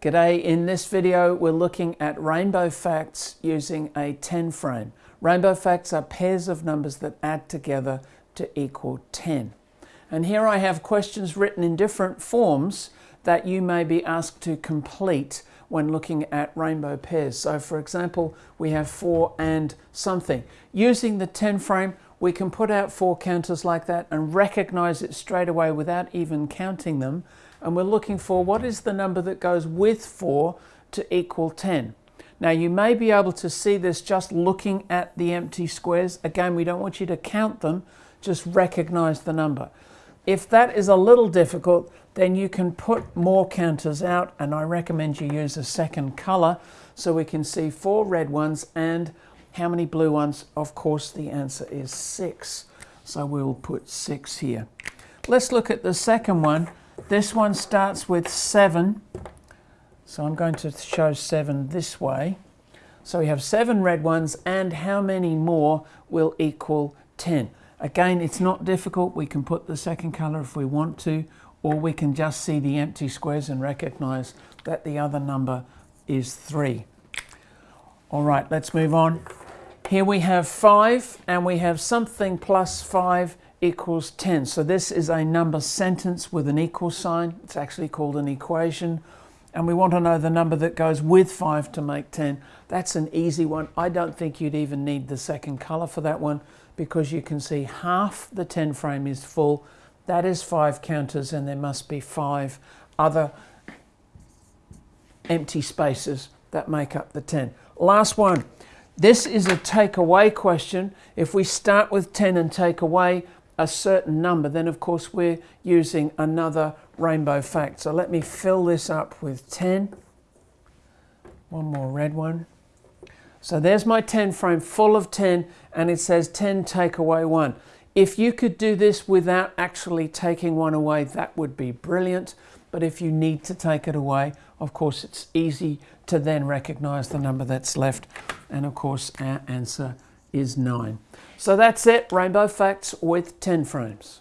G'day, in this video we're looking at rainbow facts using a 10 frame. Rainbow facts are pairs of numbers that add together to equal 10. And here I have questions written in different forms that you may be asked to complete when looking at rainbow pairs. So for example, we have 4 and something. Using the 10 frame, we can put out four counters like that and recognize it straight away without even counting them and we're looking for what is the number that goes with 4 to equal 10. Now you may be able to see this just looking at the empty squares. Again, we don't want you to count them, just recognize the number. If that is a little difficult, then you can put more counters out and I recommend you use a second color so we can see four red ones and how many blue ones. Of course, the answer is six. So we'll put six here. Let's look at the second one. This one starts with 7. So I'm going to show 7 this way. So we have 7 red ones and how many more will equal 10? Again, it's not difficult. We can put the second colour if we want to, or we can just see the empty squares and recognise that the other number is 3. All right, let's move on. Here we have 5 and we have something plus 5 equals 10. So this is a number sentence with an equal sign. It's actually called an equation. And we want to know the number that goes with 5 to make 10. That's an easy one. I don't think you'd even need the second color for that one because you can see half the 10 frame is full. That is five counters and there must be five other empty spaces that make up the 10. Last one. This is a takeaway question. If we start with 10 and take away, a certain number, then of course we're using another rainbow fact. So let me fill this up with 10. One more red one. So there's my 10 frame full of 10 and it says 10 take away 1. If you could do this without actually taking one away, that would be brilliant. But if you need to take it away, of course, it's easy to then recognize the number that's left. And of course, our answer is 9. So that's it, Rainbow Facts with 10 frames.